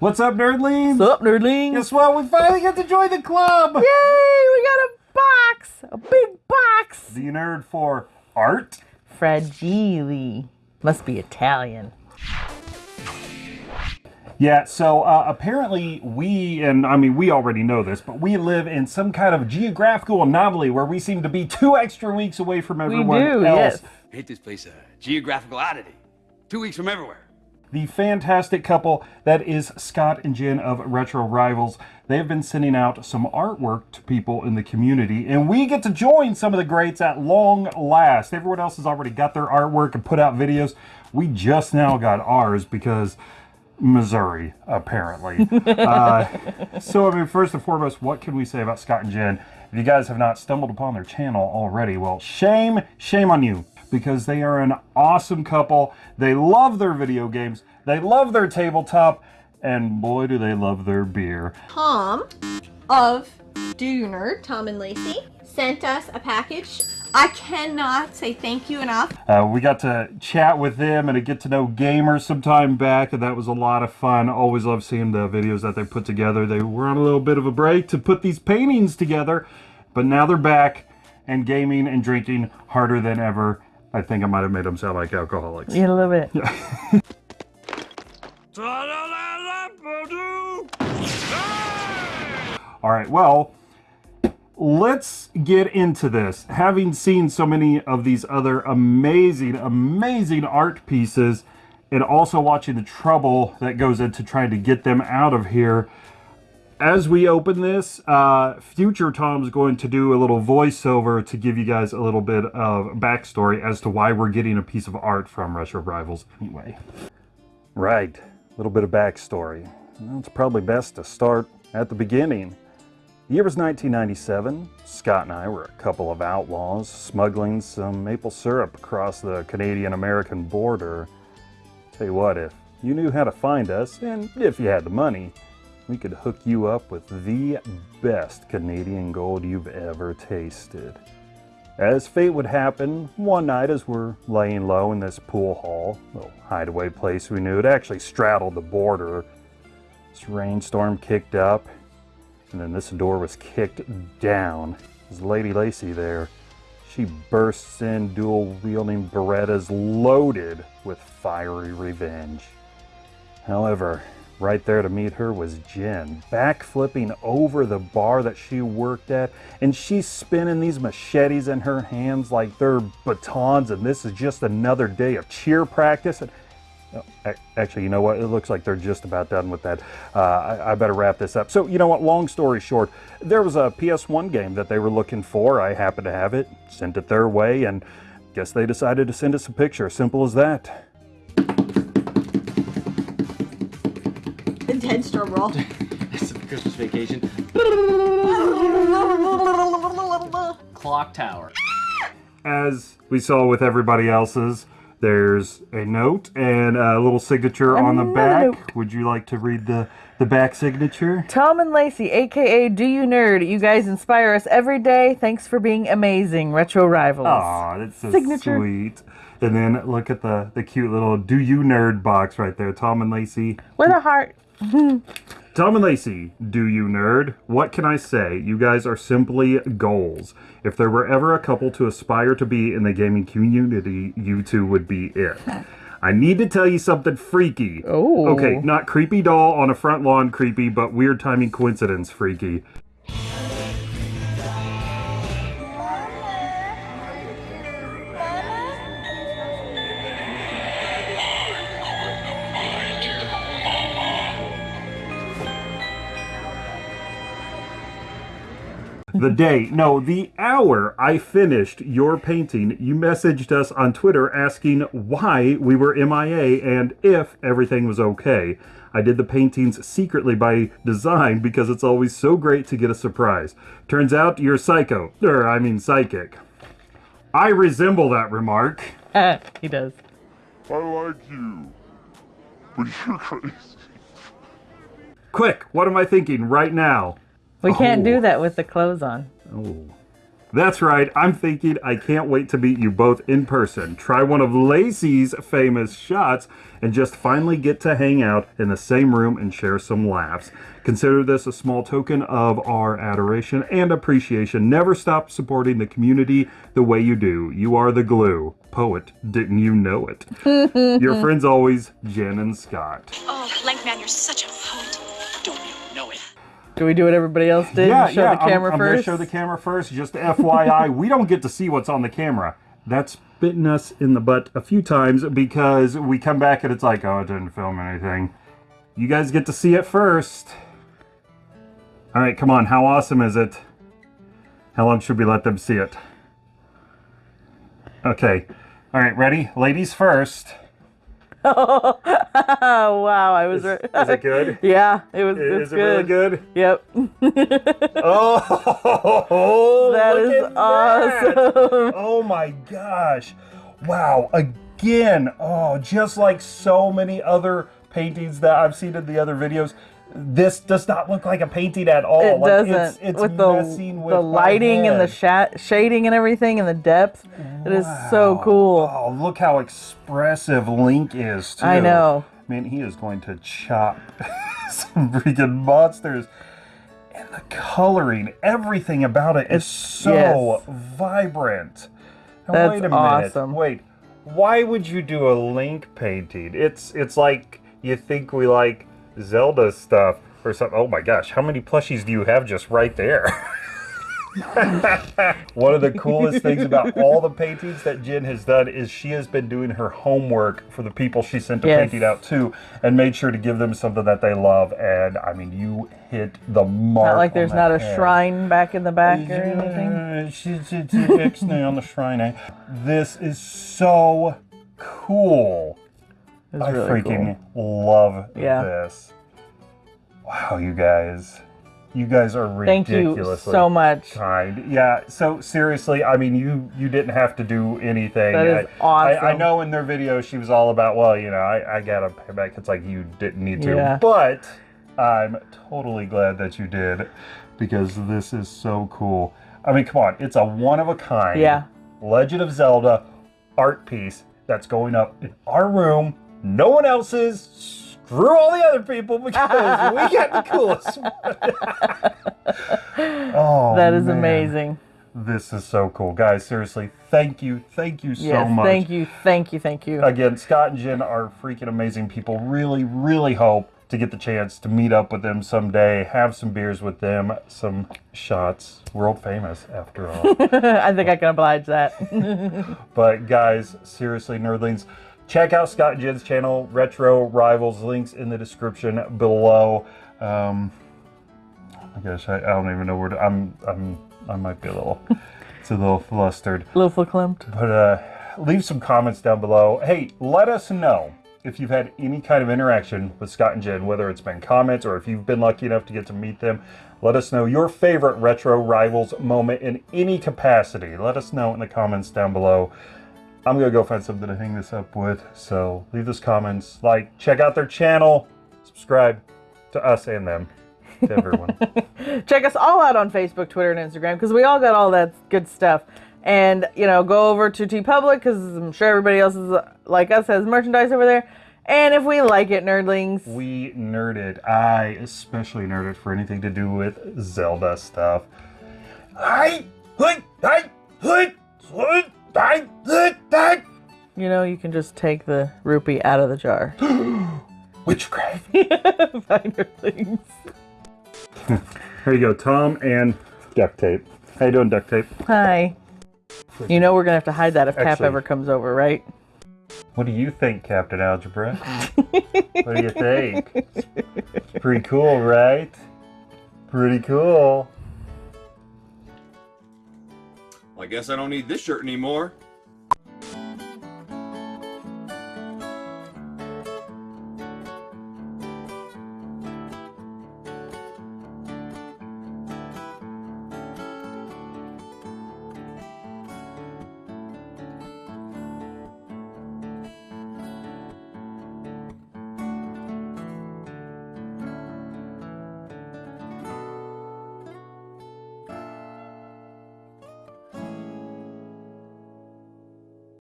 What's up, nerdlings? What's up, nerdlings? Guess what? We finally get to join the club. Yay! We got a box, a big box. The nerd for art. Fragile. Must be Italian. Yeah, so uh, apparently we, and I mean, we already know this, but we live in some kind of geographical anomaly where we seem to be two extra weeks away from everyone we do, else. yes. Hate this place a geographical oddity. Two weeks from everywhere. The fantastic couple that is Scott and Jen of Retro Rivals. They have been sending out some artwork to people in the community, and we get to join some of the greats at long last. Everyone else has already got their artwork and put out videos. We just now got ours because Missouri, apparently. uh, so, I mean, first and foremost, what can we say about Scott and Jen? If you guys have not stumbled upon their channel already, well, shame, shame on you, because they are an awesome couple. They love their video games, they love their tabletop, and boy, do they love their beer. Tom of Do You Nerd, Tom and Lacey, sent us a package. I cannot say thank you enough. Uh, we got to chat with them and a get to know gamers some time back, and that was a lot of fun. Always love seeing the videos that they put together. They were on a little bit of a break to put these paintings together, but now they're back and gaming and drinking harder than ever. I think I might have made them sound like alcoholics. Yeah, a little bit. All right, well, let's get into this. Having seen so many of these other amazing, amazing art pieces, and also watching the trouble that goes into trying to get them out of here, as we open this, uh, future Tom's going to do a little voiceover to give you guys a little bit of backstory as to why we're getting a piece of art from Retro Rivals anyway. Right, a little bit of backstory. Well, it's probably best to start at the beginning. The year was 1997. Scott and I were a couple of outlaws smuggling some maple syrup across the Canadian-American border. Tell you what, if you knew how to find us, and if you had the money, we could hook you up with the best Canadian gold you've ever tasted. As fate would happen, one night as we're laying low in this pool hall, little hideaway place we knew, it actually straddled the border. This rainstorm kicked up, and then this door was kicked down. As Lady Lacey there, she bursts in dual wielding Berettas loaded with fiery revenge. However, right there to meet her was Jen, backflipping over the bar that she worked at, and she's spinning these machetes in her hands like they're batons, and this is just another day of cheer practice. And Oh, Actually, you know what? It looks like they're just about done with that. Uh, I, I better wrap this up. So, you know what? Long story short, there was a PS1 game that they were looking for. I happened to have it, sent it their way, and guess they decided to send us a picture. Simple as that. Intense drum roll. It's the Christmas vacation. Clock tower. As we saw with everybody else's, there's a note and a little signature on the back. note. Would you like to read the, the back signature? Tom and Lacey, aka Do You Nerd, you guys inspire us every day. Thanks for being amazing, Retro Rivals. Aw, that's so Signature. sweet. And then look at the, the cute little Do You Nerd box right there. Tom and Lacey. With a heart. Tom and Lacey, Do You Nerd? What can I say? You guys are simply goals. If there were ever a couple to aspire to be in the gaming community, you two would be it. I need to tell you something freaky. Oh. Okay, not creepy doll on a front lawn creepy, but weird timing coincidence freaky. The day, no, the hour I finished your painting, you messaged us on Twitter asking why we were MIA and if everything was okay. I did the paintings secretly by design because it's always so great to get a surprise. Turns out you're psycho, or I mean psychic. I resemble that remark. he does. I like you. But you're crazy. Quick, what am I thinking right now? We can't Oh. do that with the clothes on. Oh. That's right, I'm thinking I can't wait to meet you both in person. Try one of Lacey's famous shots and just finally get to hang out in the same room and share some laughs. Consider this a small token of our adoration and appreciation. Never stop supporting the community the way you do. You are the glue. Poet, didn't you know it? Your friends always, Jen and Scott. Oh, Lankman, you're such a poet. Do we do what everybody else did? Yeah, show yeah. the camera I'm, I'm first. gonna show the camera first. Just FYI, we don't get to see what's on the camera. That's bitten us in the butt a few times because we come back and it's like, oh, it didn't film anything. You guys get to see it first. All right, come on. How awesome is it? How long should we let them see it? Okay. All right, ready? Ladies first. Oh wow, I was right. Is it good? yeah, it was. Is it's it really good? Yep. Oh, That is at that. awesome. Oh my gosh. Wow. Again, oh, just like so many other paintings that I've seen in the other videos, this does not look like a painting at all. It Like, doesn't. It's, it's with the messing with the lighting and the sha- shading and everything and the depth, it is so cool. Oh, look how expressive Link is, too. I know. Man, he is going to chop some freaking monsters. And the coloring, everything about it is so yes. vibrant. Now, That's wait a minute. awesome. Wait, why would you do a Link painting? It's it's like you think we like Zelda stuff or something. Oh my gosh, how many plushies do you have just right there? One of the coolest things about all the paintings that Jen has done is she has been doing her homework for the people she sent the Yes. painting out to and made sure to give them something that they love. And I mean, you hit the mark. Not like there's the not a head. shrine back in the back or anything. She's on the shrine. eh? This is so cool. It's I really freaking cool. love Yeah. this. Wow, you guys. You guys are Thank you so much. kind. Yeah, so seriously, I mean you you didn't have to do anything. That is I, I, I know in their video she was all about, well, you know, I, I gotta pay back. It's like you didn't need to. Yeah. But I'm totally glad that you did because this is so cool. I mean, come on, it's a one of a kind Yeah. Legend of Zelda art piece that's going up in our room. No one else's. Screw all the other people because we got the coolest one. oh, That is man. amazing. This is so cool. Guys, seriously, thank you. Thank you so yes. much. Thank you. Thank you. Thank you. Again, Scott and Jen are freaking amazing people. Really, really hope to get the chance to meet up with them someday, have some beers with them, some shots. World famous, after all. I think I can oblige that. But guys, seriously, nerdlings, check out Scott and Jen's channel, Retro Rivals. Links in the description below. Um, my gosh, I, I don't even know where to. I'm I'm I might be a little. it's a little flustered. A Little verklempt. But uh, leave some comments down below. Hey, let us know if you've had any kind of interaction with Scott and Jen, whether it's been comments or if you've been lucky enough to get to meet them. Let us know your favorite retro rivals moment in any capacity. Let us know in the comments down below. I'm gonna go find something to hang this up with. So leave those comments, like, check out their channel, subscribe to us and them, to everyone. Check us all out on Facebook, Twitter, and Instagram because we all got all that good stuff. And you know, go over to TeePublic because I'm sure everybody else is like us has merchandise over there. And if we like it, nerdlings, we nerded. I especially nerded for anything to do with Zelda stuff. Hi, hi, hi, hi. You know, you can just take the rupee out of the jar. Witchcraft. Bye, nerdlings. Here you go, Tom and duct tape. How you doing, duct tape? Hi. You know we're gonna have to hide that if Cap Actually- ever comes over, right? What do you think, Captain Algebra? what do you think? It's pretty cool, right? Pretty cool. Guess I don't need this shirt anymore.